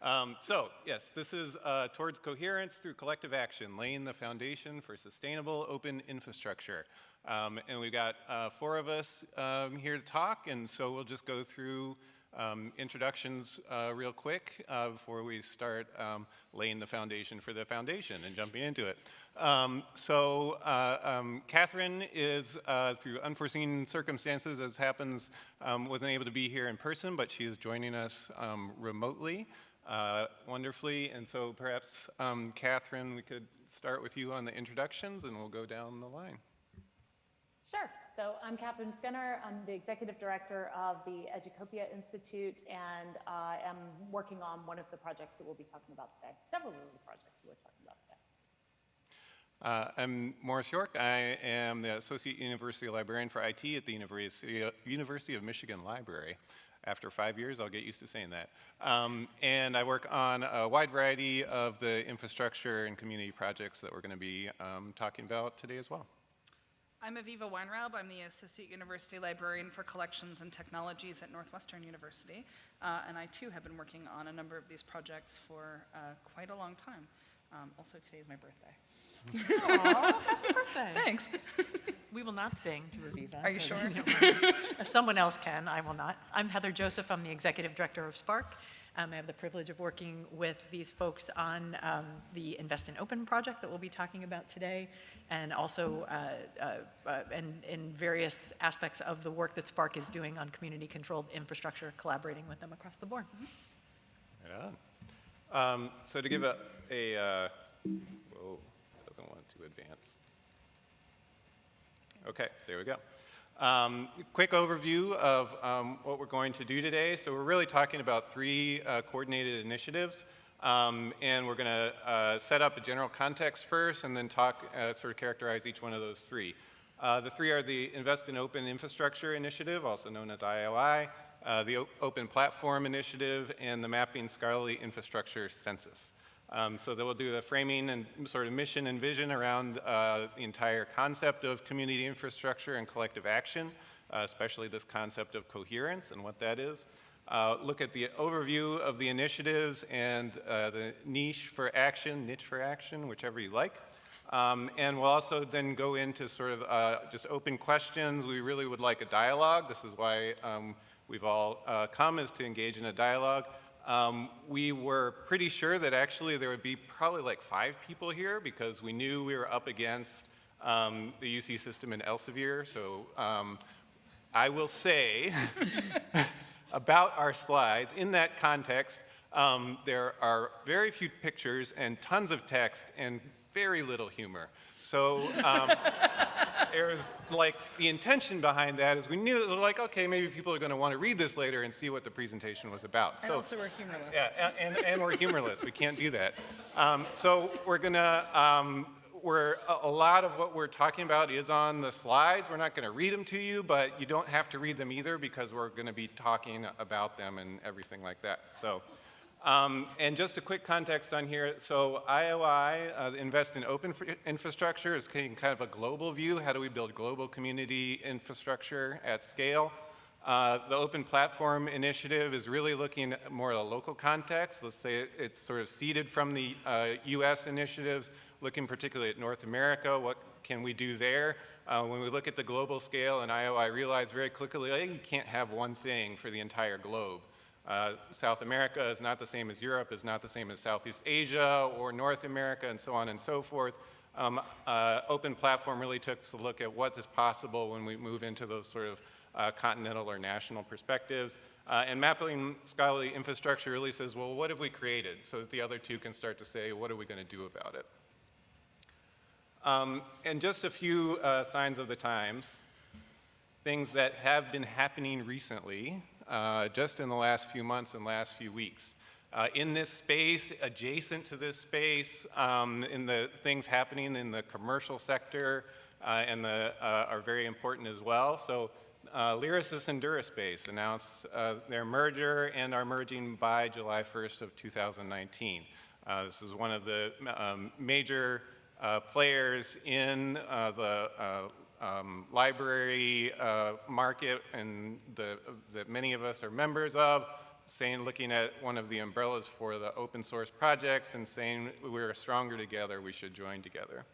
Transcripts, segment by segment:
Um, so, yes, this is uh, towards coherence through collective action, laying the foundation for sustainable open infrastructure. Um, and we've got uh, four of us um, here to talk, and so we'll just go through um, introductions uh, real quick uh, before we start um, laying the foundation for the foundation and jumping into it. Um, so uh, Katherine is, uh, through unforeseen circumstances as happens, wasn't able to be here in person, but she is joining us remotely uh, wonderfully. And so perhaps, Katherine, we could start with you on the introductions and we'll go down the line. Sure. So I'm Katherine Skinner. I'm the executive director of the Educopia Institute, and I am working on one of the projects that we'll be talking about today, several of the projects that we're talking about today. Uh, I'm Maurice York. I am the Associate University Librarian for IT at the University, University of Michigan Library. After five years, I'll get used to saying that. Um, and I work on a wide variety of the infrastructure and community projects that we're going to be um, talking about today as well. I'm Aviva Weinraub. I'm the Associate University Librarian for Collections and Technologies at Northwestern University. Uh, and I too have been working on a number of these projects for uh, quite a long time. Um, also, today is my birthday. Aww, happy birthday. Thanks. we will not sing to Aviva. Are you so sure? if someone else can, I will not. I'm Heather Joseph. I'm the Executive Director of SPARC. Um, I have the privilege of working with these folks on um, the Invest in Open project that we'll be talking about today, and also uh, uh, uh, in, in various aspects of the work that SPARC is doing on community-controlled infrastructure, collaborating with them across the board. Right on. Um, so to give a, a uh, whoa, doesn't want to advance. Okay, there we go. Um, quick overview of um, what we're going to do today. So we're really talking about three uh, coordinated initiatives. Um, and we're going to uh, set up a general context first and then talk, uh, sort of characterize each one of those three. Uh, the three are the Invest in Open Infrastructure Initiative, also known as IOI, uh, the o Open Platform Initiative, and the Mapping Scholarly Infrastructure Census. Um, so they will do the framing and sort of mission and vision around uh, the entire concept of community infrastructure and collective action, uh, especially this concept of coherence and what that is. Uh, look at the overview of the initiatives and uh, the niche for action, niche for action, whichever you like. Um, and we'll also then go into sort of uh, just open questions. We really would like a dialogue. This is why um, we've all uh, come is to engage in a dialogue. Um, we were pretty sure that actually there would be probably like five people here because we knew we were up against um, the UC system in Elsevier. So um, I will say about our slides, in that context, um, there are very few pictures and tons of text and very little humor. So um, there's like the intention behind that is we knew that like okay maybe people are going to want to read this later and see what the presentation was about. And so, also we're humorless. Yeah, and, and, and we're humorless. we can't do that. Um, so we're gonna um, we're a, a lot of what we're talking about is on the slides. We're not going to read them to you, but you don't have to read them either because we're going to be talking about them and everything like that. So. Um, and just a quick context on here. So IOI, uh, Invest in Open Infrastructure, is kind of a global view. How do we build global community infrastructure at scale? Uh, the Open Platform Initiative is really looking at more of a local context. Let's say it's sort of seeded from the uh, US initiatives, looking particularly at North America. What can we do there? Uh, when we look at the global scale and IOI realize very quickly, you can't have one thing for the entire globe. Uh, South America is not the same as Europe, is not the same as Southeast Asia or North America and so on and so forth. Um, uh, open platform really took a look at what is possible when we move into those sort of uh, continental or national perspectives. Uh, and mapping scholarly infrastructure really says, well, what have we created? So that the other two can start to say, what are we going to do about it? Um, and just a few uh, signs of the times, things that have been happening recently uh, just in the last few months and last few weeks. Uh, in this space, adjacent to this space, um, in the things happening in the commercial sector uh, and the, uh, are very important as well. So uh, Lyrasis and Duraspace announced uh, their merger and are merging by July 1st of 2019. Uh, this is one of the um, major players in the um, library uh, market and the, that many of us are members of. saying, looking at one of the umbrellas for the open source projects and saying we're stronger together, we should join together.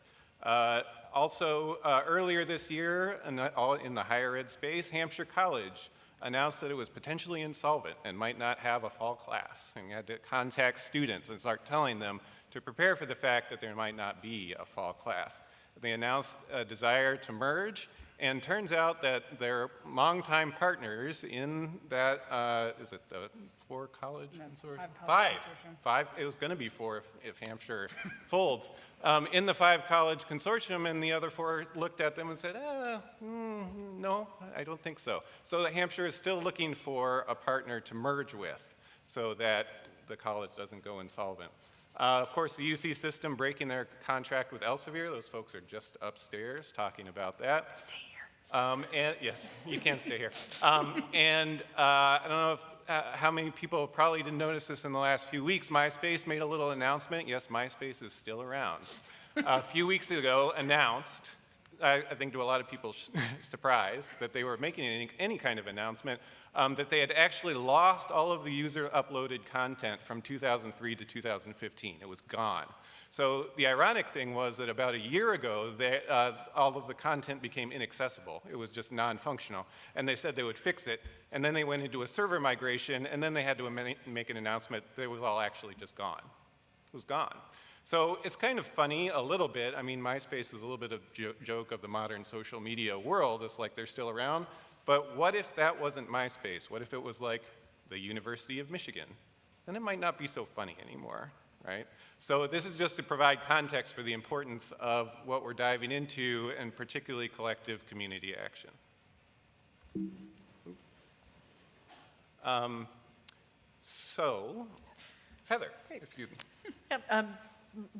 Uh, also, uh, earlier this year, in the, in the higher ed space, Hampshire College announced that it was potentially insolvent and might not have a fall class, and had to contact students and start telling them to prepare for the fact that there might not be a fall class. They announced a desire to merge, and turns out that their longtime partners in that, uh, is it the four college No, consortium? five college Five. consortium. Five, it was going to be four if, if Hampshire folds. Um, in the five college consortium, and the other four looked at them and said, mm, no, I don't think so. So Hampshire is still looking for a partner to merge with so that the college doesn't go insolvent. Uh, of course, the UC system breaking their contract with Elsevier, those folks are just upstairs talking about that. Stay here. Um, and yes, you can stay here. Um, and uh, I don't know if, uh, how many people probably didn't notice this in the last few weeks. MySpace made a little announcement. Yes, MySpace is still around. a few weeks ago, announced. I, I think to a lot of people's surprise that they were making any, any kind of announcement um, that they had actually lost all of the user uploaded content from 2003 to 2015. It was gone. So the ironic thing was that about a year ago, they, uh, all of the content became inaccessible. It was just non-functional. And they said they would fix it. And then they went into a server migration, and then they had to make an announcement that it was all actually just gone. It was gone. So it's kind of funny a little bit. I mean, MySpace is a little bit of jo joke of the modern social media world. It's like they're still around. But what if that wasn't MySpace? What if it was like the University of Michigan? Then it might not be so funny anymore, right? So this is just to provide context for the importance of what we're diving into, and particularly collective community action. Um, so, Heather, if you Yep, um,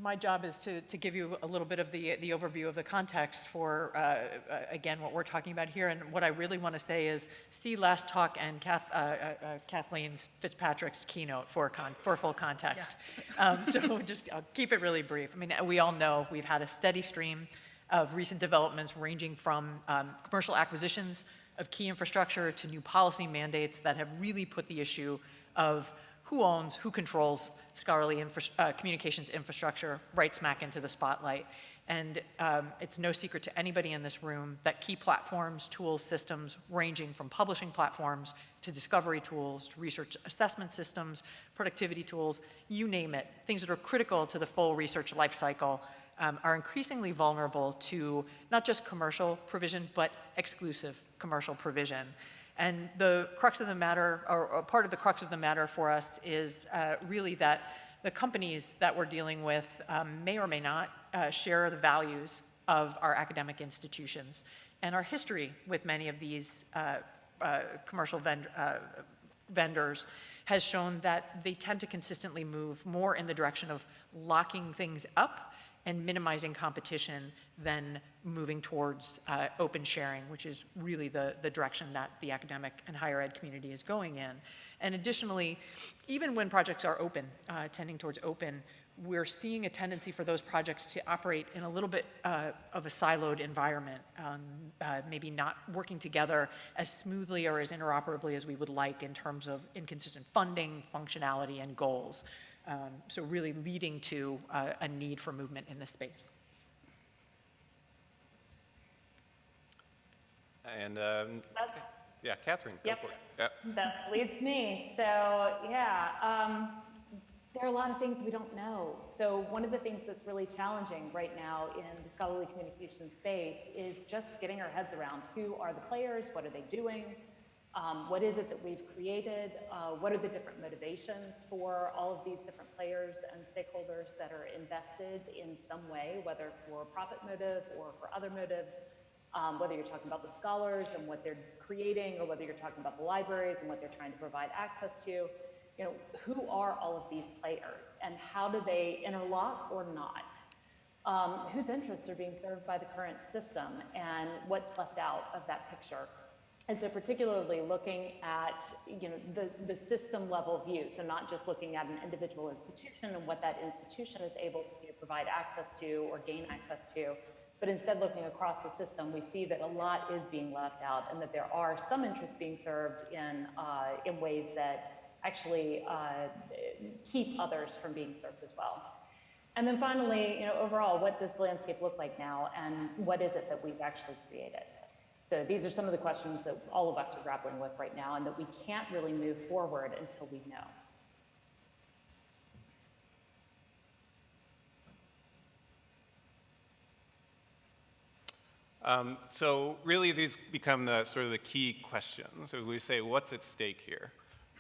My job is to, to give you a little bit of the, the overview of the context for, uh, uh, again, what we're talking about here. And what I really want to say is see last talk and Kath, uh, uh, uh, Kathleen's Fitzpatrick's keynote for, con, for full context. Um, So just, I'll keep it really brief. I mean, we all know we've had a steady stream of recent developments ranging from um, commercial acquisitions of key infrastructure to new policy mandates that have really put the issue of who owns, who controls scholarly infra- uh, communications infrastructure right smack into the spotlight. And um, it's no secret to anybody in this room that key platforms, tools, systems, ranging from publishing platforms to discovery tools, to research assessment systems, productivity tools, you name it, things that are critical to the full research lifecycle um, are increasingly vulnerable to not just commercial provision, but exclusive commercial provision. And the crux of the matter, or, or part of the crux of the matter for us is uh, really that the companies that we're dealing with um, may or may not uh, share the values of our academic institutions. And our history with many of these uh, uh, commercial vend- uh, vendors has shown that they tend to consistently move more in the direction of locking things up and minimizing competition than moving towards uh, open sharing, which is really the, the direction that the academic and higher ed community is going in. And additionally, even when projects are open, uh, tending towards open, we're seeing a tendency for those projects to operate in a little bit uh, of a siloed environment, um, uh, maybe not working together as smoothly or as interoperably as we would like in terms of inconsistent funding, functionality, and goals. Um, so really leading to uh, a need for movement in this space. And um, yeah, Katherine, go Yep. for it. Yeah. That leads me. So, yeah, um, there are a lot of things we don't know. So one of the things that's really challenging right now in the scholarly communication space is just getting our heads around who are the players, what are they doing, um, what is it that we've created, uh, what are the different motivations for all of these different players and stakeholders that are invested in some way, whether for profit motive or for other motives um, whether you're talking about the scholars and what they're creating, or whether you're talking about the libraries and what they're trying to provide access to, you know, who are all of these players and how do they interlock or not? Um, whose interests are being served by the current system and what's left out of that picture? And so particularly looking at, you know, the, the system level view, so not just looking at an individual institution and what that institution is able to provide access to or gain access to, but instead looking across the system, we see that a lot is being left out and that there are some interests being served in, uh, in ways that actually uh, keep others from being served as well. And then finally, you know, overall, what does the landscape look like now, and what is it that we've actually created? So these are some of the questions that all of us are grappling with right now, and that we can't really move forward until we know. Um, so really, these become the sort of the key questions. So we say, what's at stake here?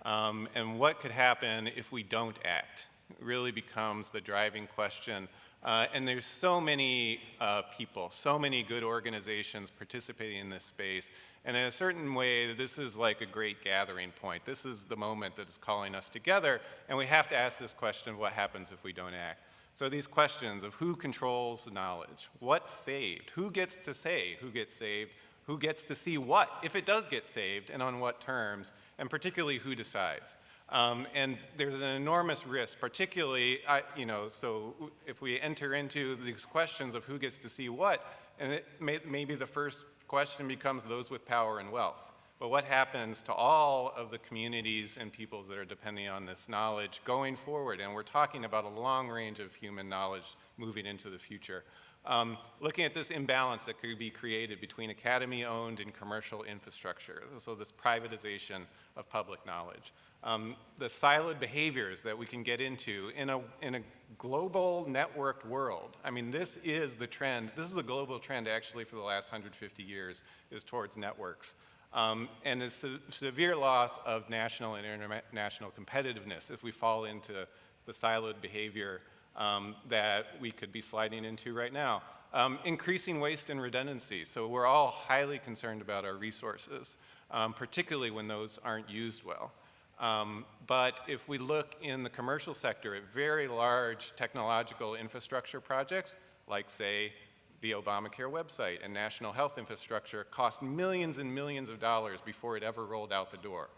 Um, and what could happen if we don't act? It really becomes the driving question. Uh, and there's so many uh, people, so many good organizations participating in this space. And in a certain way, this is like a great gathering point. This is the moment that is calling us together. And we have to ask this question, of what happens if we don't act? So these questions of who controls knowledge, what's saved, who gets to say who gets saved, who gets to see what, if it does get saved, and on what terms, and particularly who decides. Um, and there's an enormous risk, particularly, I, you know, so if we enter into these questions of who gets to see what, and may, maybe the first question becomes those with power and wealth. But what happens to all of the communities and peoples that are depending on this knowledge going forward? And we're talking about a long range of human knowledge moving into the future. Um, looking at this imbalance that could be created between academy-owned and commercial infrastructure, so this privatization of public knowledge. Um, the siloed behaviors that we can get into in a, in a global networked world. I mean, this is the trend, this is the global trend actually for the last 150 years, is towards networks. Um, and the se severe loss of national and international competitiveness if we fall into the siloed behavior um, that we could be sliding into right now. Um, increasing waste and redundancy. So we're all highly concerned about our resources, um, particularly when those aren't used well. Um, but if we look in the commercial sector at very large technological infrastructure projects, like say the Obamacare website and national health infrastructure cost millions and millions of dollars before it ever rolled out the door.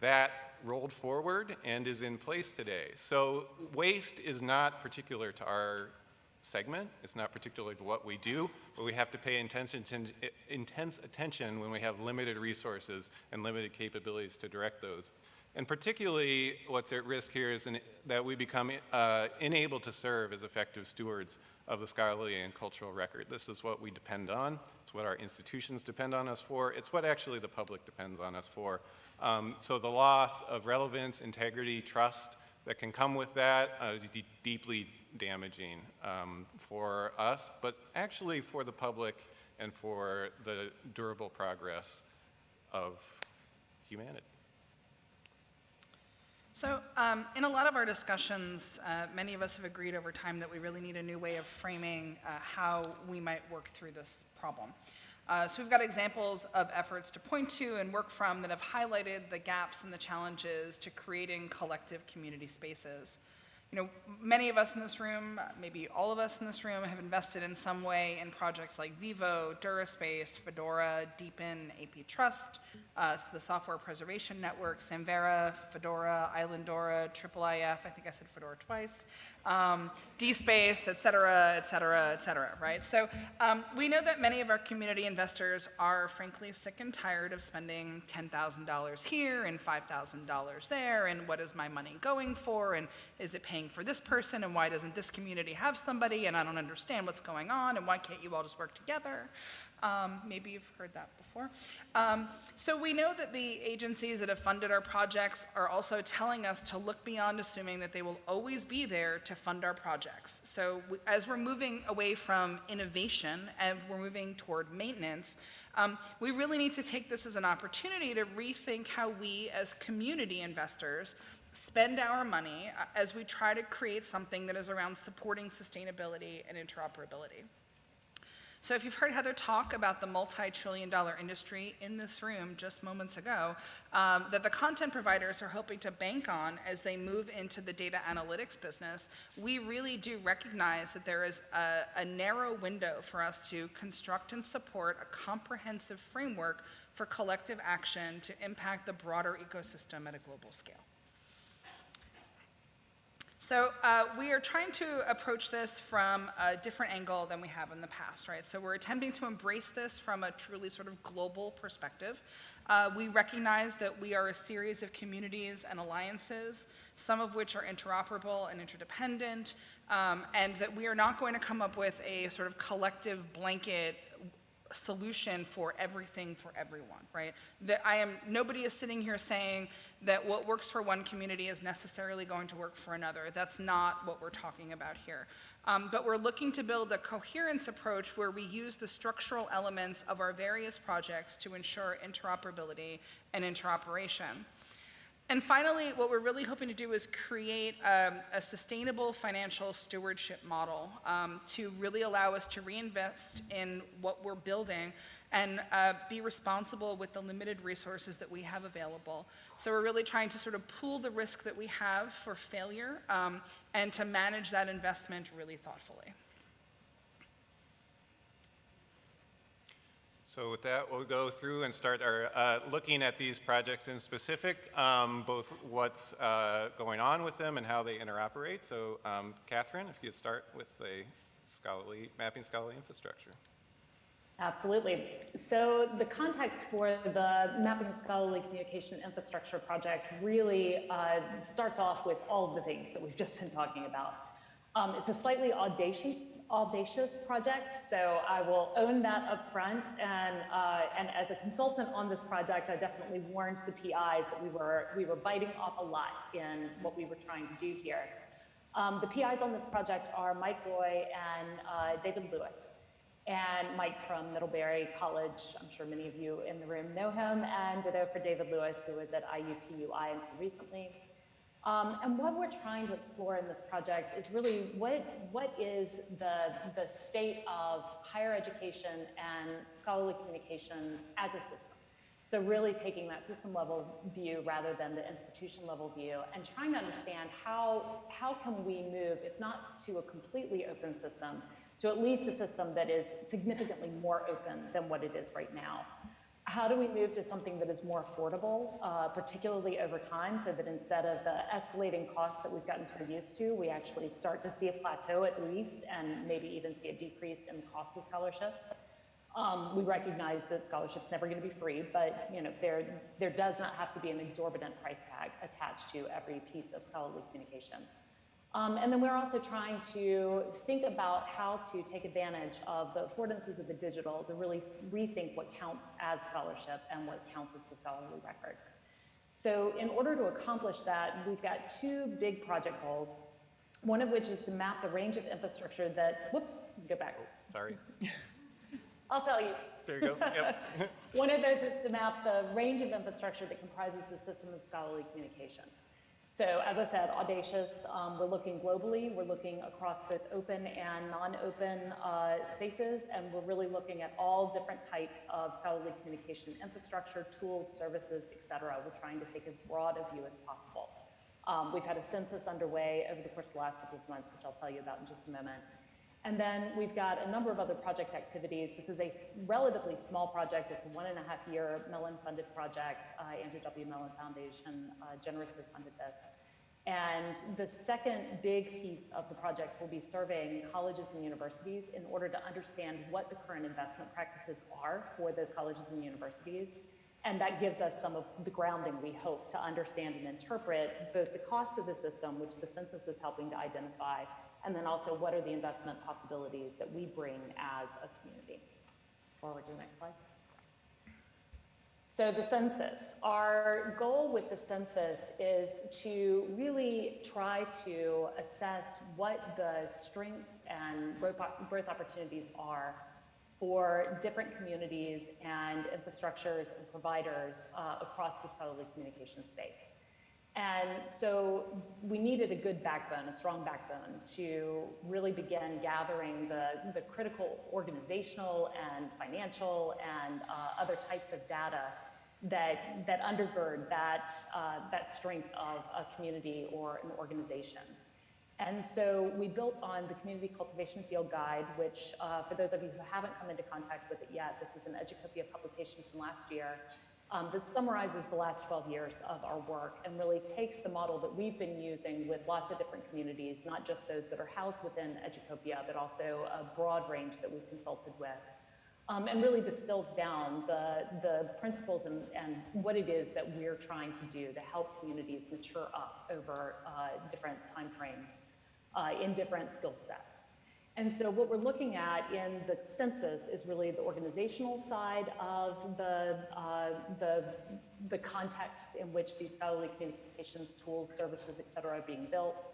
That rolled forward and is in place today. So waste is not particular to our segment. It's not particularly what we do, but we have to pay intense, intense attention when we have limited resources and limited capabilities to direct those. And particularly what's at risk here is in, that we become uh, unable to serve as effective stewards of the scholarly and cultural record. This is what we depend on. It's what our institutions depend on us for. It's what actually the public depends on us for. Um, so the loss of relevance, integrity, trust that can come with that, uh, deeply damaging um, for us, but actually for the public and for the durable progress of humanity. So um, in a lot of our discussions, uh, many of us have agreed over time that we really need a new way of framing uh, how we might work through this problem. Uh, so we've got examples of efforts to point to and work from that have highlighted the gaps and the challenges to creating collective community spaces. You know, many of us in this room, maybe all of us in this room, have invested in some way in projects like Vivo, Duraspace, Fedora, DPN, AP Trust, uh, the Software Preservation Network, Samvera, Fedora, Islandora, IIIF, I think I said Fedora twice, um, DSpace, et cetera, et cetera, et cetera, right? So um, we know that many of our community investors are frankly sick and tired of spending $10,000 here and $5,000 there, and what is my money going for, and is it paying for this person, and why doesn't this community have somebody, and I don't understand what's going on, and why can't you all just work together? Um, maybe you've heard that before. Um, so we know that the agencies that have funded our projects are also telling us to look beyond assuming that they will always be there to fund our projects. So we, as we're moving away from innovation and we're moving toward maintenance, um, we really need to take this as an opportunity to rethink how we as community investors spend our money uh, as we try to create something that is around supporting sustainability and interoperability. So if you've heard Heather talk about the multi-trillion dollar industry in this room just moments ago, um, that the content providers are hoping to bank on as they move into the data analytics business, we really do recognize that there is a, a narrow window for us to construct and support a comprehensive framework for collective action to impact the broader ecosystem at a global scale. So uh, we are trying to approach this from a different angle than we have in the past, right? So we're attempting to embrace this from a truly sort of global perspective. Uh, we recognize that we are a series of communities and alliances, some of which are interoperable and interdependent, um, and that we are not going to come up with a sort of collective blanket solution for everything for everyone, right? That I am, nobody is sitting here saying that what works for one community is necessarily going to work for another. That's not what we're talking about here. Um, but we're looking to build a coherence approach where we use the structural elements of our various projects to ensure interoperability and interoperation. And finally, what we're really hoping to do is create um, a sustainable financial stewardship model um, to really allow us to reinvest in what we're building and uh, be responsible with the limited resources that we have available. So we're really trying to sort of pool the risk that we have for failure um, and to manage that investment really thoughtfully. So with that, we'll go through and start our, uh, looking at these projects in specific, um, both what's uh, going on with them and how they interoperate. So um, Katherine, if you could start with the scholarly, mapping scholarly infrastructure. Absolutely. So the context for the Mapping Scholarly Communication Infrastructure project really uh, starts off with all of the things that we've just been talking about. Um, it's a slightly audacious, audacious project, so I will own that up front. And, uh, and as a consultant on this project, I definitely warned the PIs that we were, we were biting off a lot in what we were trying to do here. Um, the PIs on this project are Mike Roy and uh, David Lewis. And Mike from Middlebury College, I'm sure many of you in the room know him, and ditto for David Lewis, who was at IUPUI until recently. Um, and what we're trying to explore in this project is really what, what is the, the state of higher education and scholarly communications as a system. So really taking that system level view rather than the institution level view and trying to understand how, how can we move, if not to a completely open system, to at least a system that is significantly more open than what it is right now. How do we move to something that is more affordable, uh, particularly over time, so that instead of the escalating costs that we've gotten so used to, we actually start to see a plateau at least, and maybe even see a decrease in the cost of scholarship? Um, we recognize that scholarship's never going to be free, but you know there there does not have to be an exorbitant price tag attached to every piece of scholarly communication. Um, and then we're also trying to think about how to take advantage of the affordances of the digital to really rethink what counts as scholarship and what counts as the scholarly record. So in order to accomplish that, we've got two big project goals, one of which is to map the range of infrastructure that, whoops, go back. Sorry. I'll tell you. There you go. Yep. One of those is to map the range of infrastructure that comprises the system of scholarly communication. So as I said, audacious, um, we're looking globally, we're looking across both open and non-open uh, spaces, and we're really looking at all different types of scholarly communication infrastructure, tools, services, et cetera. We're trying to take as broad a view as possible. Um, we've had a census underway over the course of the last couple of months, which I'll tell you about in just a moment. And then we've got a number of other project activities. This is a relatively small project. It's a one and a half year Mellon funded project. Uh, Andrew W. Mellon Foundation uh, generously funded this. And the second big piece of the project will be surveying colleges and universities in order to understand what the current investment practices are for those colleges and universities. And that gives us some of the grounding we hope to understand and interpret both the cost of the system, which the census is helping to identify, and then also what are the investment possibilities that we bring as a community. Forward to the next slide. So the census, our goal with the census is to really try to assess what the strengths and growth opportunities are for different communities and infrastructures and providers uh, across the scholarly communication space. And so we needed a good backbone, a strong backbone, to really begin gathering the, the critical organizational and financial and uh, other types of data that, that undergird that, uh, that strength of a community or an organization. And so we built on the Community Cultivation Field Guide, which uh, for those of you who haven't come into contact with it yet, this is an Educopia publication from last year um, that summarizes the last 12 years of our work and really takes the model that we've been using with lots of different communities, not just those that are housed within Educopia, but also a broad range that we've consulted with, um, and really distills down the, the principles and, and what it is that we're trying to do to help communities mature up over uh, different timeframes uh, in different skill sets. And so what we're looking at in the census is really the organizational side of the, uh, the, the context in which these scholarly communications tools, services, et cetera, are being built.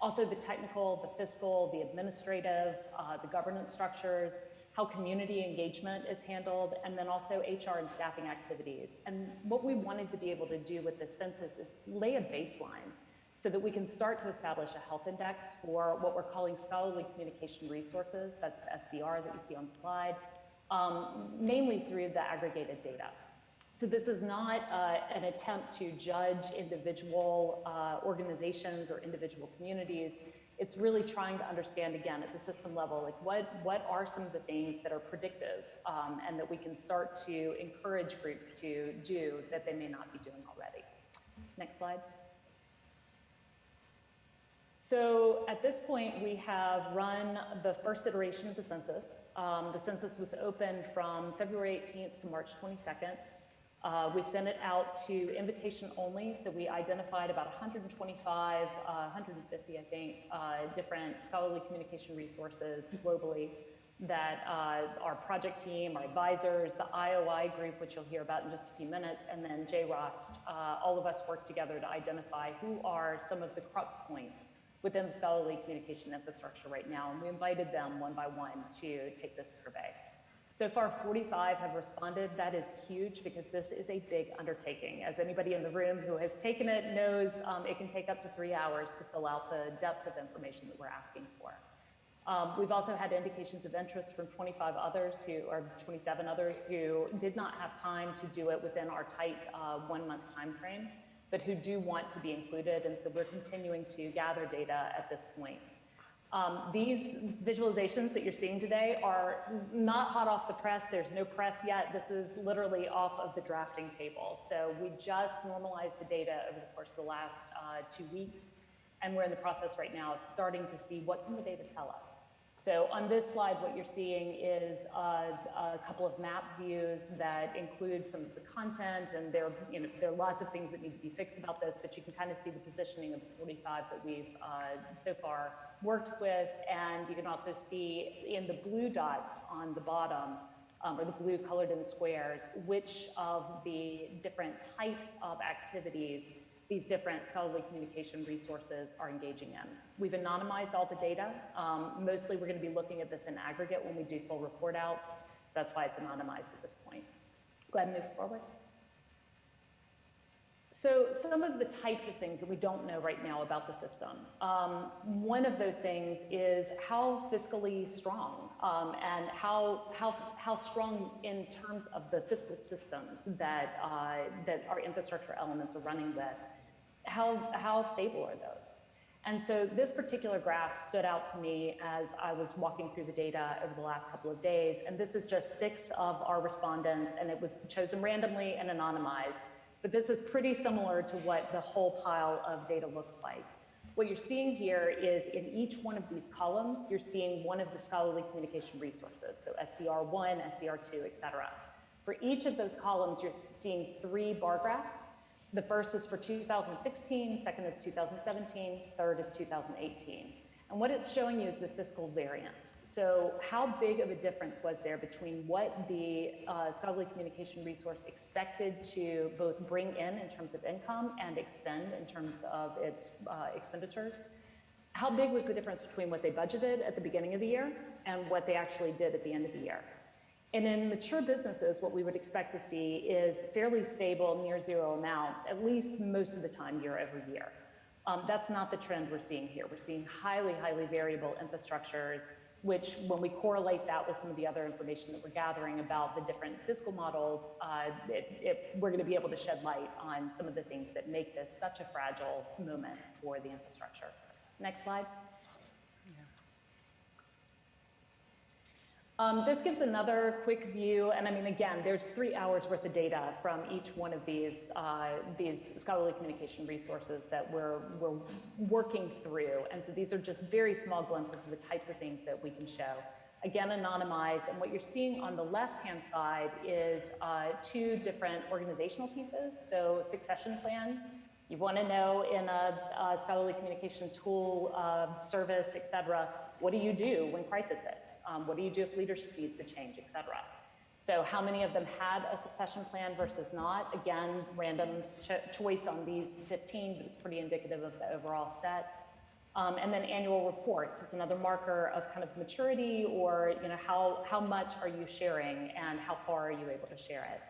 Also the technical, the fiscal, the administrative, uh, the governance structures, how community engagement is handled, and then also HR and staffing activities. And what we wanted to be able to do with the census is lay a baseline so that we can start to establish a health index for what we're calling scholarly communication resources, that's the SCR that you see on the slide, um, mainly through the aggregated data. So this is not uh, an attempt to judge individual uh, organizations or individual communities. It's really trying to understand, again, at the system level, like what, what are some of the things that are predictive um, and that we can start to encourage groups to do that they may not be doing already. Next slide. So at this point, we have run the first iteration of the census. Um, the census was open from February 18th to March 22nd. Uh, we sent it out to invitation only, so we identified about 125, uh, 150, I think, uh, different scholarly communication resources globally that uh, our project team, our advisors, the IOI group, which you'll hear about in just a few minutes, and then JROST, uh, all of us worked together to identify who are some of the crux points within the scholarly communication infrastructure right now, and we invited them one by one to take this survey. So far, 45 have responded. That is huge because this is a big undertaking. As anybody in the room who has taken it knows, um, it can take up to three hours to fill out the depth of information that we're asking for. Um, we've also had indications of interest from 25 others who, or 27 others who did not have time to do it within our tight uh, one month time frame but who do want to be included, and so we're continuing to gather data at this point. Um, these visualizations that you're seeing today are not hot off the press. There's no press yet. This is literally off of the drafting table. So we just normalized the data over the course of the last uh, two weeks, and we're in the process right now of starting to see what can the data tell us. So on this slide, what you're seeing is a, a, couple of map views that include some of the content, and there, you know, there are lots of things that need to be fixed about this, but you can kind of see the positioning of the 45 that we've uh, so far worked with, and you can also see in the blue dots on the bottom, um, or the blue colored in squares, which of the different types of activities these different scholarly communication resources are engaging in. We've anonymized all the data. Um, mostly we're going to be looking at this in aggregate when we do full report outs, so that's why it's anonymized at this point. Go ahead and move forward. So some of the types of things that we don't know right now about the system. Um, one of those things is how fiscally strong um, and how, how, how strong in terms of the fiscal systems that, uh, that our infrastructure elements are running with how, how stable are those? And so this particular graph stood out to me as I was walking through the data over the last couple of days. And this is just six of our respondents, and it was chosen randomly and anonymized. But this is pretty similar to what the whole pile of data looks like. What you're seeing here is in each one of these columns, you're seeing one of the scholarly communication resources, so SCR1, SCR2, et cetera. For each of those columns, you're seeing three bar graphs the first is for 2016, second is 2017, third is 2018. And what it's showing you is the fiscal variance. So how big of a difference was there between what the uh, scholarly communication resource expected to both bring in in terms of income and expend in terms of its uh, expenditures? How big was the difference between what they budgeted at the beginning of the year and what they actually did at the end of the year? And in mature businesses, what we would expect to see is fairly stable, near zero amounts, at least most of the time year over year. Um, that's not the trend we're seeing here. We're seeing highly, highly variable infrastructures, which when we correlate that with some of the other information that we're gathering about the different fiscal models, uh, it, it, we're gonna be able to shed light on some of the things that make this such a fragile moment for the infrastructure. Next slide. Um, this gives another quick view, and I mean, again, there's three hours worth of data from each one of these, uh, these scholarly communication resources that we're, we're working through. And so these are just very small glimpses of the types of things that we can show. Again, anonymized, and what you're seeing on the left-hand side is uh, two different organizational pieces. So succession plan, you want to know in a, a scholarly communication tool, uh, service, et cetera, what do you do when crisis hits? Um, what do you do if leadership needs to change, et cetera? So how many of them had a succession plan versus not? Again, random cho choice on these 15, but it's pretty indicative of the overall set. Um, and then annual reports, it's another marker of kind of maturity or you know, how, how much are you sharing and how far are you able to share it?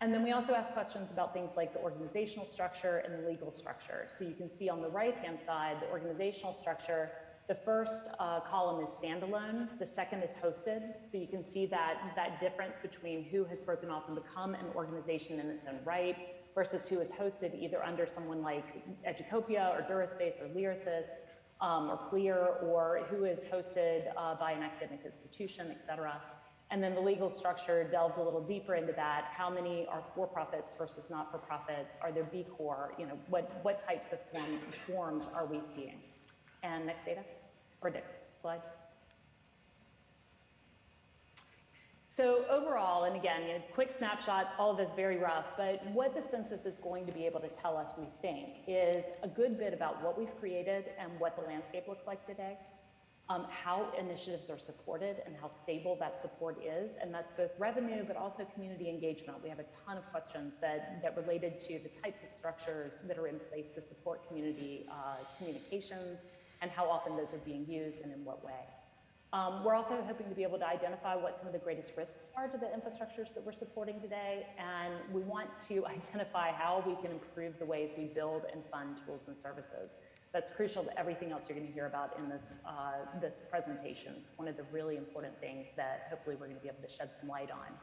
And then we also ask questions about things like the organizational structure and the legal structure. So you can see on the right-hand side, the organizational structure, the first uh, column is standalone, the second is hosted. So you can see that, that difference between who has broken off and become an organization in its own right versus who is hosted either under someone like Educopia or Duraspace or Lyrasis um, or CLIR or who is hosted uh, by an academic institution, et cetera. And then the legal structure delves a little deeper into that. How many are for-profits versus not-for-profits? Are there B Corp? You know, what, what types of form, forms are we seeing? And next data, or next slide. So overall, and again, you know, quick snapshots, all of this very rough, but what the census is going to be able to tell us, we think, is a good bit about what we've created and what the landscape looks like today um, how initiatives are supported and how stable that support is. And that's both revenue, but also community engagement. We have a ton of questions that, that related to the types of structures that are in place to support community uh, communications and how often those are being used and in what way. Um, we're also hoping to be able to identify what some of the greatest risks are to the infrastructures that we're supporting today, and we want to identify how we can improve the ways we build and fund tools and services. That's crucial to everything else you're going to hear about in this, uh, this presentation. It's one of the really important things that hopefully we're going to be able to shed some light on.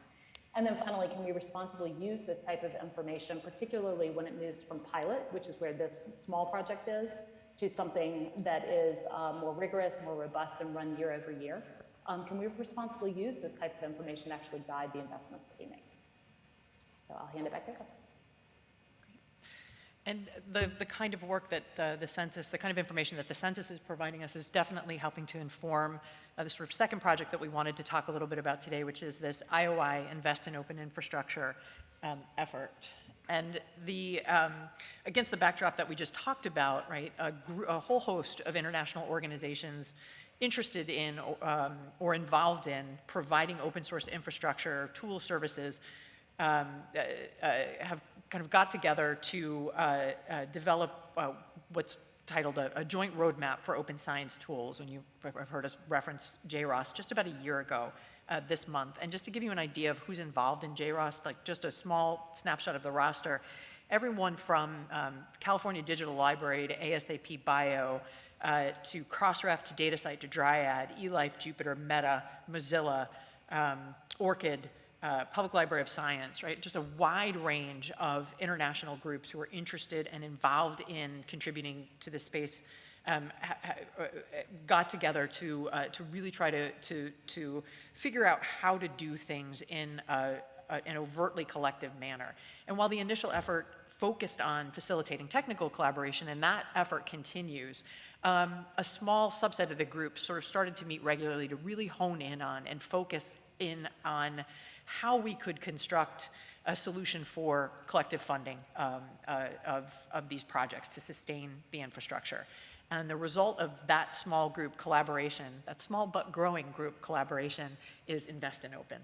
And then finally, can we responsibly use this type of information, particularly when it moves from pilot, which is where this small project is, to something that is uh, more rigorous, more robust, and run year over year? Um, can we responsibly use this type of information to actually guide the investments that we make? So I'll hand it back over. And the, the kind of work that uh, the census, the kind of information that the census is providing us is definitely helping to inform uh, the sort of second project that we wanted to talk a little bit about today, which is this IOI Invest in Open Infrastructure um, effort. And the, um, against the backdrop that we just talked about, right, a, a whole host of international organizations interested in um, or involved in providing open source infrastructure, tool services, um, uh, uh, have kind of got together to uh, uh, develop uh, what's titled a, a, joint roadmap for open science tools. And you have heard us reference JROST just about a year ago uh, this month. And just to give you an idea of who's involved in JROST, like just a small snapshot of the roster, everyone from um, California Digital Library to ASAP Bio, uh, to Crossref, to DataCite, to Dryad, eLife, Jupyter, Meta, Mozilla, um, ORCID, uh, Public Library of Science, right? Just a wide range of international groups who are interested and involved in contributing to this space um, uh, got together to, uh, to really try to, to, to figure out how to do things in a, a, an overtly collective manner. And while the initial effort focused on facilitating technical collaboration, and that effort continues, um, a small subset of the group sort of started to meet regularly to really hone in on and focus in on how we could construct a solution for collective funding um, uh, of, of these projects to sustain the infrastructure. And the result of that small group collaboration, that small but growing group collaboration, is Invest in Open.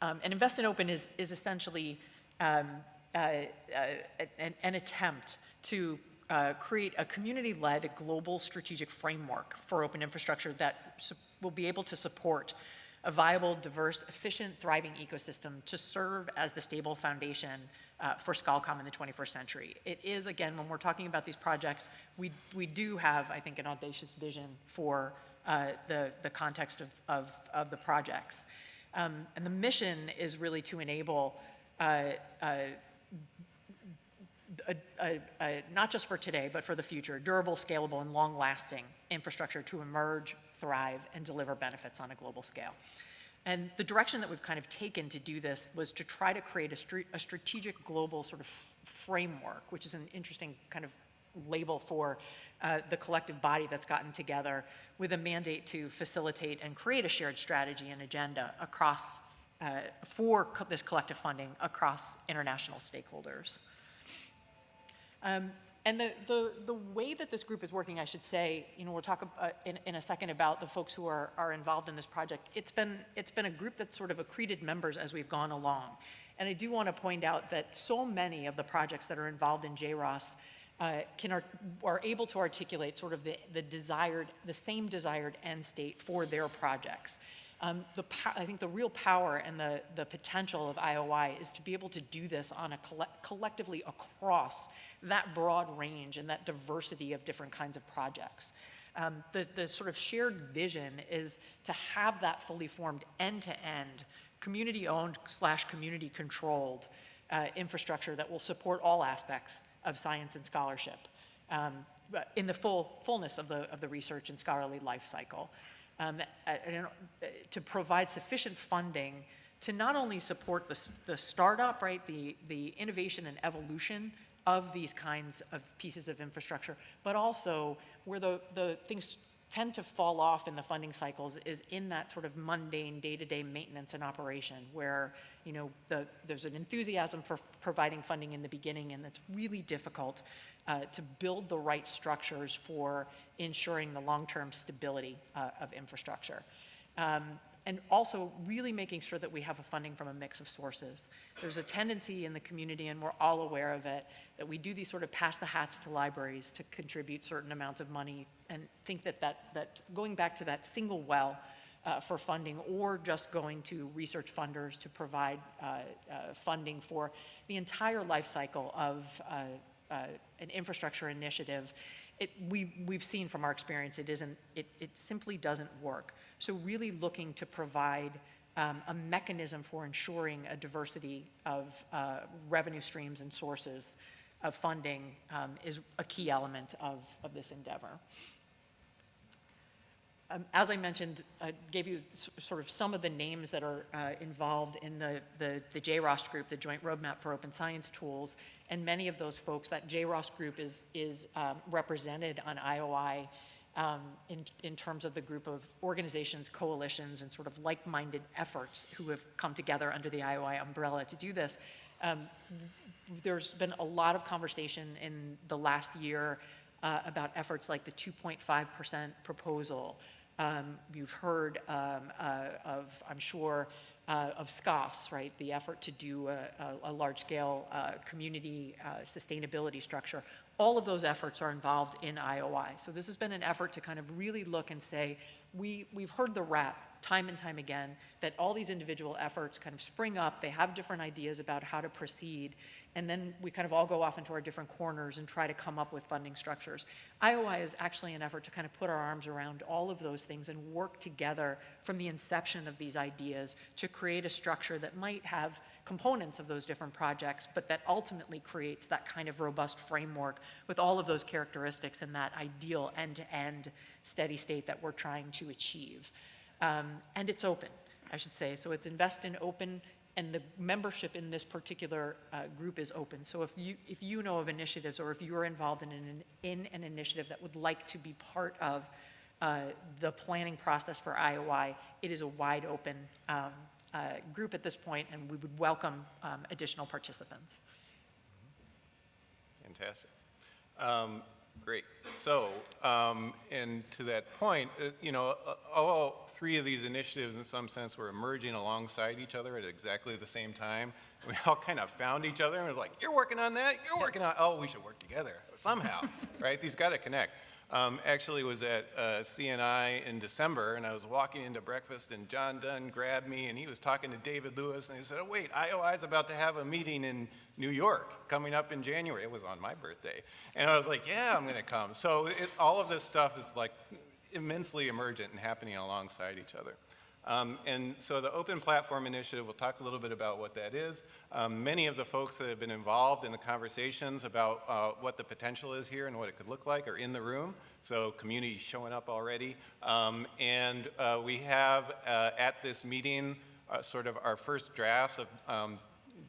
Um, and Invest in Open is, is essentially um, uh, uh, an, an, attempt to uh, create a community-led global strategic framework for open infrastructure that will be able to support a viable, diverse, efficient, thriving ecosystem to serve as the stable foundation uh, for ScholComm in the 21st century. It is, again, when we're talking about these projects, we, we do have, I think, an audacious vision for uh, the, the context of, of, of the projects. Um, and the mission is really to enable uh, uh a, a, a, not just for today, but for the future, durable, scalable, and long-lasting infrastructure to emerge thrive and deliver benefits on a global scale. And the direction that we've kind of taken to do this was to try to create a, a strategic global sort of framework, which is an interesting kind of label for uh, the collective body that's gotten together with a mandate to facilitate and create a shared strategy and agenda across, uh, for co- this collective funding across international stakeholders. Um, And the, the, the way that this group is working, I should say, you know, we'll talk uh, in, in a second about the folks who are, are involved in this project. It's been, it's been a group that's sort of accreted members as we've gone along. And I do want to point out that so many of the projects that are involved in JROST uh, can, art- are able to articulate sort of the, the desired, the same desired end state for their projects. Um, the, I think the real power and the, the potential of IOI is to be able to do this on a colle- collectively across that broad range and that diversity of different kinds of projects. Um, the, the sort of shared vision is to have that fully formed end-to-end, community-owned slash community-controlled uh, infrastructure that will support all aspects of science and scholarship um, in the full fullness of the, of the research and scholarly life cycle. Um, to provide sufficient funding to not only support the, the startup, right, the, the innovation and evolution of these kinds of pieces of infrastructure, but also where the, the things tend to fall off in the funding cycles is in that sort of mundane day-to-day maintenance and operation where, you know, the, there's an enthusiasm for providing funding in the beginning and it's really difficult uh, to build the right structures for ensuring the long-term stability uh, of infrastructure. Um, and also really making sure that we have a funding from a mix of sources. There's a tendency in the community, and we're all aware of it, that we do these sort of pass the hats to libraries to contribute certain amounts of money and think that, that, that going back to that single well uh, for funding or just going to research funders to provide uh, uh, funding for the entire life cycle of uh, an infrastructure initiative, it, we, we've seen from our experience it isn't, it, it simply doesn't work. So really looking to provide um, a mechanism for ensuring a diversity of uh, revenue streams and sources of funding um, is a key element of, of this endeavor. Um, As I mentioned, I gave you sort of some of the names that are uh, involved in the, the, the JROST group, the Joint Roadmap for Open Science Tools, and many of those folks, that JROST group is, is um, represented on IOI um, in, in terms of the group of organizations, coalitions, and sort of like-minded efforts who have come together under the IOI umbrella to do this. Um, there's been a lot of conversation in the last year uh, about efforts like the 2.5% proposal. Um, you've heard um, uh, of, I'm sure, uh, of SCOSS, right? The effort to do a, a, a large-scale uh, community uh, sustainability structure. All of those efforts are involved in IOI. So this has been an effort to kind of really look and say, we, we've heard the rap time and time again that all these individual efforts kind of spring up, they have different ideas about how to proceed, and then we kind of all go off into our different corners and try to come up with funding structures. IOI is actually an effort to kind of put our arms around all of those things and work together from the inception of these ideas to create a structure that might have components of those different projects, but that ultimately creates that kind of robust framework with all of those characteristics and that ideal end-to-end steady state that we're trying to achieve. Um, and it's open, I should say. So it's invest in open, and the membership in this particular uh, group is open. So if you, if you know of initiatives or if you're involved in an, in an initiative that would like to be part of uh, the planning process for IOI, it is a wide open um, uh, group at this point, and we would welcome um, additional participants. Fantastic. Um, Great. So, um, and to that point, uh, you know, uh, all three of these initiatives in some sense were emerging alongside each other at exactly the same time. We all kind of found each other and was like, you're working on that, you're working on, oh, we should work together somehow, right? These got to connect. Um, actually was at uh, CNI in December, and I was walking into breakfast, and Jon Dunn grabbed me, and he was talking to David Lewis, and he said, oh, wait, IOI's about to have a meeting in New York coming up in January. It was on my birthday. And I was like, yeah, I'm going to come. So it, all of this stuff is like immensely emergent and happening alongside each other. Um, and so the Open Platform Initiative, we'll talk a little bit about what that is. Um, many of the folks that have been involved in the conversations about uh, what the potential is here and what it could look like are in the room. So community showing up already. Um, and uh, we have uh, at this meeting uh, sort of our first drafts of um,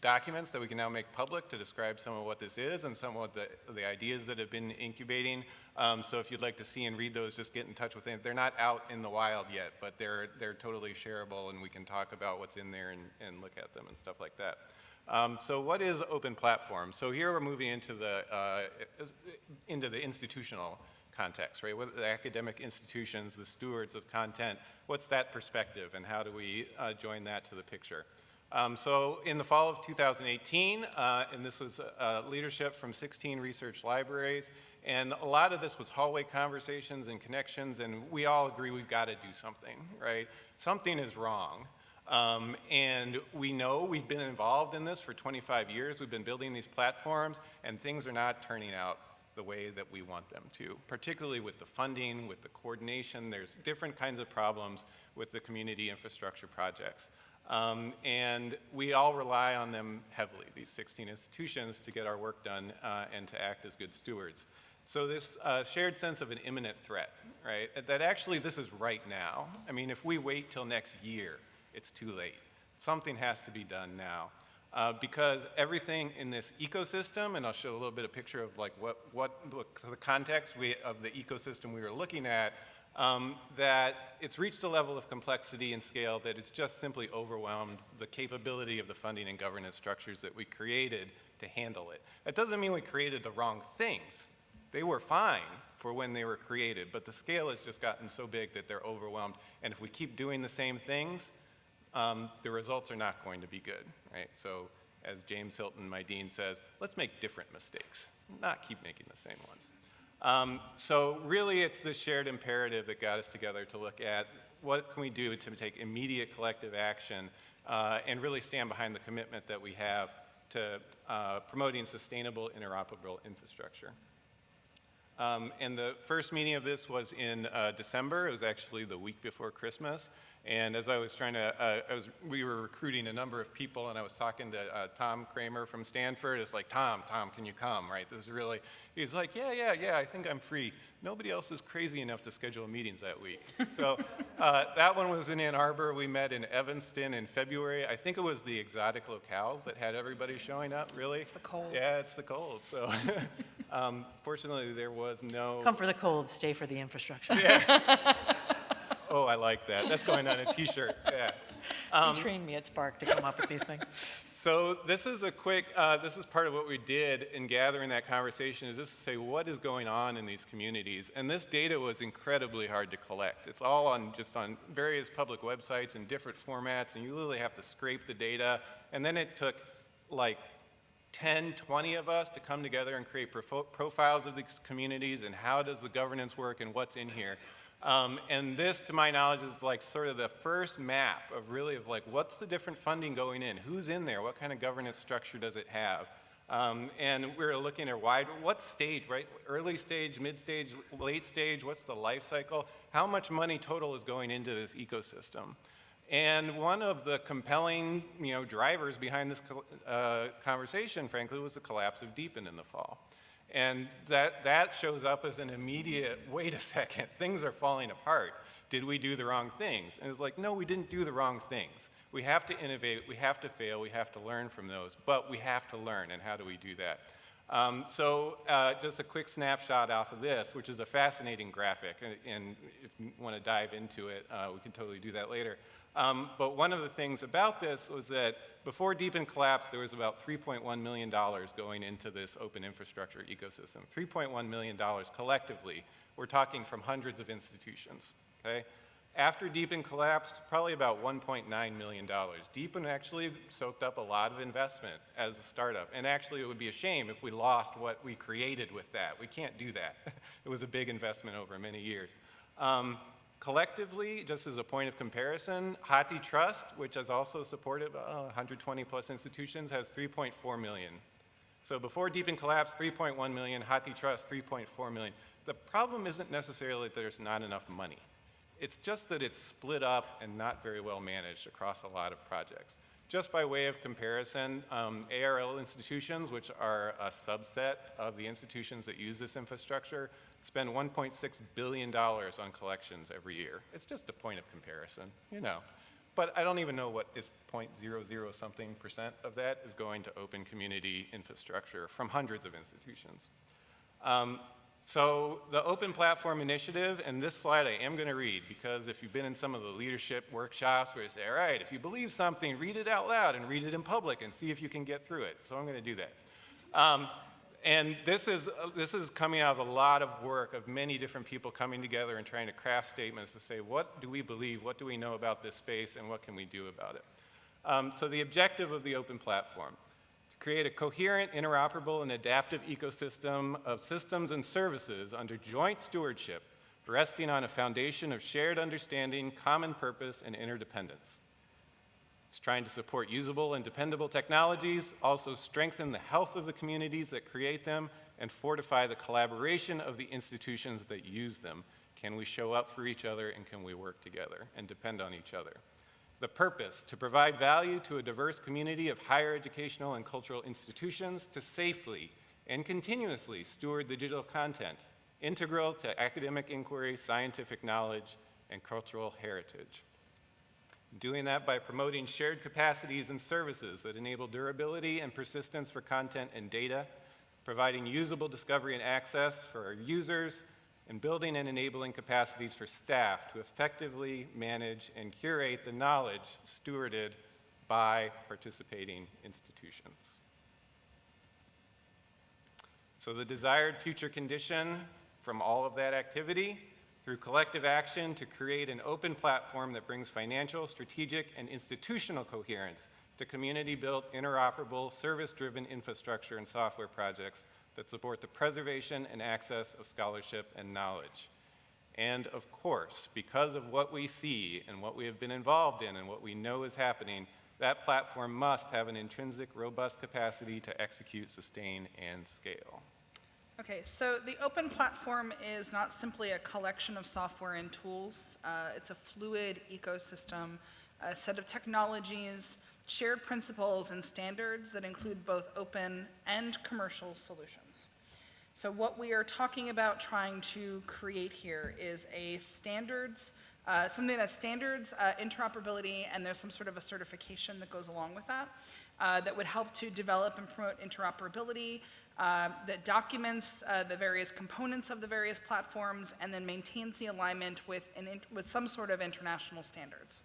documents that we can now make public to describe some of what this is and some of the, the ideas that have been incubating. Um, so if you'd like to see and read those, just get in touch with them. They're not out in the wild yet, but they're, they're totally shareable and we can talk about what's in there and, and look at them and stuff like that. Um, so what is open platform? So here we're moving into the, uh, into the institutional context, right? What the academic institutions, the stewards of content, what's that perspective and how do we uh, join that to the picture? Um, so in the fall of 2018, uh, and this was uh, leadership from 16 research libraries, and a lot of this was hallway conversations and connections, and we all agree we've got to do something, right? Something is wrong. Um, and we know we've been involved in this for 25 years. We've been building these platforms, and things are not turning out the way that we want them to, particularly with the funding, with the coordination. There's different kinds of problems with the community infrastructure projects. Um, and we all rely on them heavily, these 16 institutions, to get our work done uh, and to act as good stewards. So this uh, shared sense of an imminent threat, right? That actually this is right now. I mean, if we wait till next year, it's too late. Something has to be done now. Uh, because everything in this ecosystem, and I'll show a little bit of picture of like what, what the context we, of the ecosystem we were looking at, um, that it's reached a level of complexity and scale that it's just simply overwhelmed the capability of the funding and governance structures that we created to handle it. That doesn't mean we created the wrong things. They were fine for when they were created, but the scale has just gotten so big that they're overwhelmed. And if we keep doing the same things, um, the results are not going to be good, right? So as James Hilton, my dean, says, let's make different mistakes, not keep making the same ones. Um, so really it's this shared imperative that got us together to look at what can we do to take immediate collective action uh, and really stand behind the commitment that we have to uh, promoting sustainable interoperable infrastructure. Um, and the first meeting of this was in uh, December. It was actually the week before Christmas. And as I was trying to, uh, I was, we were recruiting a number of people, and I was talking to uh, Tom Cramer from Stanford. It's like, Tom, Tom, can you come? Right? This is really. He's like, yeah, yeah, yeah. I think I'm free. Nobody else is crazy enough to schedule meetings that week. so uh, that one was in Ann Arbor. We met in Evanston in February. I think it was the exotic locales that had everybody showing up. Really? It's the cold. Yeah, it's the cold. So. um, fortunately, there was no. Come for the cold, stay for the infrastructure. Oh, I like that. That's going on a T-shirt. Yeah. He trained me at SPARC to come up with these things. So this is a quick, uh, this is part of what we did in gathering that conversation is just to say what is going on in these communities. And this data was incredibly hard to collect. It's all on just on various public websites in different formats and you literally have to scrape the data. And then it took like 10, 20 of us to come together and create profiles of these communities and how does the governance work and what's in here. Um, and this, to my knowledge, is like sort of the first map of really of like what's the different funding going in, who's in there, what kind of governance structure does it have. Um, and we're looking at wide, what stage, right? Early stage, mid stage, late stage, what's the life cycle? How much money total is going into this ecosystem? And one of the compelling, you know, drivers behind this uh, conversation, frankly, was the collapse of DPN in the fall. And that, that shows up as an immediate, wait a second, things are falling apart. Did we do the wrong things? And it's like, no, we didn't do the wrong things. We have to innovate, we have to fail, we have to learn from those, but we have to learn, and how do we do that? Um, so uh, just a quick snapshot off of this, which is a fascinating graphic, and, and if you want to dive into it, uh, we can totally do that later. Um, but one of the things about this was that before DPN collapsed, there was about $3.1 million going into this open infrastructure ecosystem. $3.1 million collectively. We're talking from hundreds of institutions, okay? After DPN collapsed, probably about $1.9 million. DPN actually soaked up a lot of investment as a startup. And actually, it would be a shame if we lost what we created with that. We can't do that. it was a big investment over many years. Um, Collectively, just as a point of comparison, HathiTrust, which has also supported uh, 120 plus institutions, has 3.4 million. So before DPN collapsed, 3.1 million, HathiTrust, 3.4 million. The problem isn't necessarily that there's not enough money. It's just that it's split up and not very well managed across a lot of projects. Just by way of comparison, um, ARL institutions, which are a subset of the institutions that use this infrastructure, spend $1.6 billion on collections every year. It's just a point of comparison, you know. But I don't even know what is 0.00 something percent of that is going to open community infrastructure from hundreds of institutions. Um, so the Open Platform Initiative, and this slide I am going to read because if you've been in some of the leadership workshops where you say, all right, if you believe something, read it out loud and read it in public and see if you can get through it. So I'm going to do that. Um, and this is, uh, this is coming out of a lot of work of many different people coming together and trying to craft statements to say, what do we believe, what do we know about this space, and what can we do about it? Um, so the objective of the open platform, to create a coherent, interoperable, and adaptive ecosystem of systems and services under joint stewardship, resting on a foundation of shared understanding, common purpose, and interdependence. It's trying to support usable and dependable technologies, also strengthen the health of the communities that create them, and fortify the collaboration of the institutions that use them. Can we show up for each other and can we work together and depend on each other? The purpose, to provide value to a diverse community of higher educational and cultural institutions to safely and continuously steward the digital content integral to academic inquiry, scientific knowledge, and cultural heritage. Doing that by promoting shared capacities and services that enable durability and persistence for content and data, providing usable discovery and access for our users, and building and enabling capacities for staff to effectively manage and curate the knowledge stewarded by participating institutions. So the desired future condition from all of that activity through collective action to create an open platform that brings financial, strategic, and institutional coherence to community-built, interoperable, service-driven infrastructure and software projects that support the preservation and access of scholarship and knowledge. And of course, because of what we see and what we have been involved in and what we know is happening, that platform must have an intrinsic, robust capacity to execute, sustain, and scale. Okay, so the open platform is not simply a collection of software and tools. Uh, it's a fluid ecosystem, a set of technologies, shared principles, and standards that include both open and commercial solutions. So what we are talking about trying to create here is a standards, uh, something that standards, uh, interoperability, and there's some sort of a certification that goes along with that, uh, that would help to develop and promote interoperability, uh, that documents uh, the various components of the various platforms and then maintains the alignment with, an with some sort of international standards.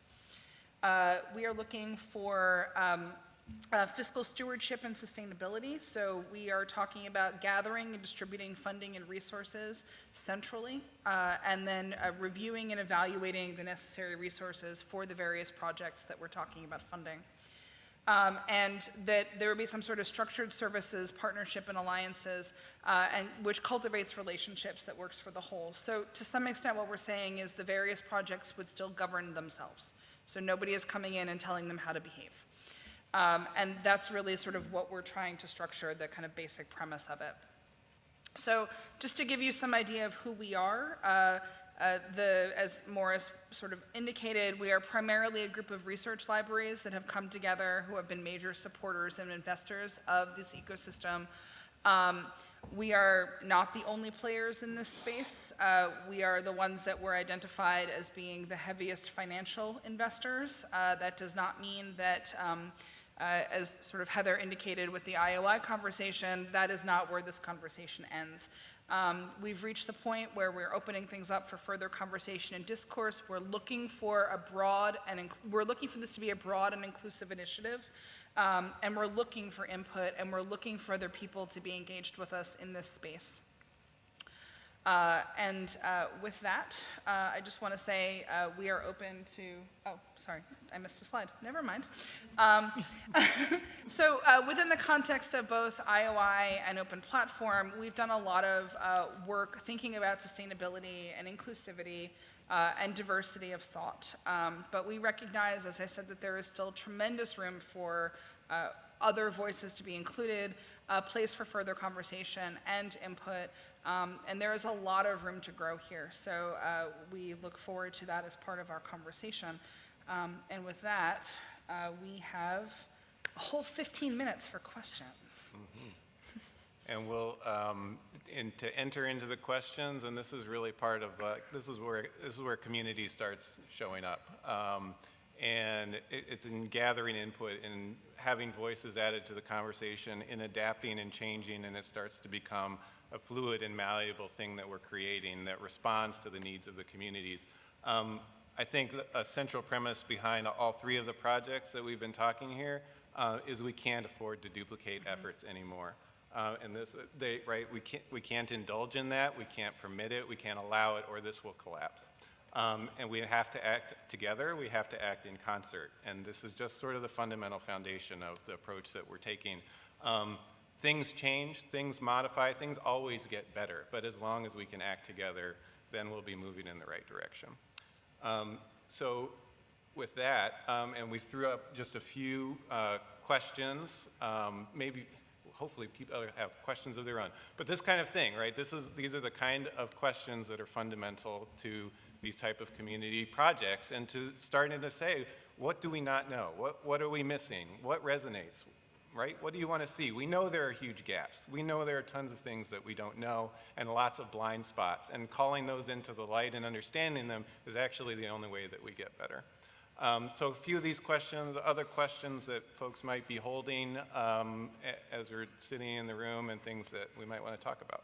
Uh, we are looking for um, uh, fiscal stewardship and sustainability. So we are talking about gathering and distributing funding and resources centrally, uh, and then uh, reviewing and evaluating the necessary resources for the various projects that we're talking about funding um, and that there would be some sort of structured services, partnership, and alliances, uh, and which cultivates relationships that works for the whole. So, to some extent, what we're saying is the various projects would still govern themselves. So nobody is coming in and telling them how to behave. Um, and that's really sort of what we're trying to structure, the kind of basic premise of it. So, just to give you some idea of who we are, uh, uh, the, as Maurice sort of indicated, we are primarily a group of research libraries that have come together who have been major supporters and investors of this ecosystem. Um, we are not the only players in this space. Uh, we are the ones that were identified as being the heaviest financial investors. Uh, that does not mean that, um, uh, as sort of Heather indicated with the IOI conversation, that is not where this conversation ends. Um, we've reached the point where we're opening things up for further conversation and discourse. We're looking for a broad and we're looking for this to be a broad and inclusive initiative. Um, and we're looking for input and we're looking for other people to be engaged with us in this space. Uh, and uh, with that, uh, I just want to say uh, we are open to, oh, sorry, I missed a slide. Never mind. Um, so uh, within the context of both IOI and Open Platform, we've done a lot of uh, work thinking about sustainability and inclusivity and diversity of thought. Um, but we recognize, as I said, that there is still tremendous room for other voices to be included, a place for further conversation and input. Um, and there is a lot of room to grow here. So uh, we look forward to that as part of our conversation. Um, and with that, uh, we have a whole 15 minutes for questions. And we'll, um, and to enter into the questions, and this is really part of, the this is where, this is where community starts showing up. Um, And it, it's in gathering input and having voices added to the conversation, in adapting and changing, and it starts to become a fluid and malleable thing that we're creating that responds to the needs of the communities. Um, I think a central premise behind all three of the projects that we've been talking here uh, is we can't afford to duplicate efforts anymore. Uh, and this, they, right, we can't, we can't indulge in that, we can't permit it, we can't allow it, or this will collapse. Um, and we have to act together, we have to act in concert. And this is just sort of the fundamental foundation of the approach that we're taking. Um, things change, things modify, things always get better, but as long as we can act together, then we'll be moving in the right direction. Um, so with that, um, and we threw up just a few uh, questions, um, maybe, hopefully people have questions of their own. But this kind of thing, right, this is, these are the kind of questions that are fundamental to these type of community projects and to starting to say, what do we not know? What, what are we missing? What resonates? Right? What do you want to see? We know there are huge gaps. We know there are tons of things that we don't know and lots of blind spots. And calling those into the light and understanding them is actually the only way that we get better. Um, so a few of these questions, other questions that folks might be holding um, as we're sitting in the room and things that we might want to talk about.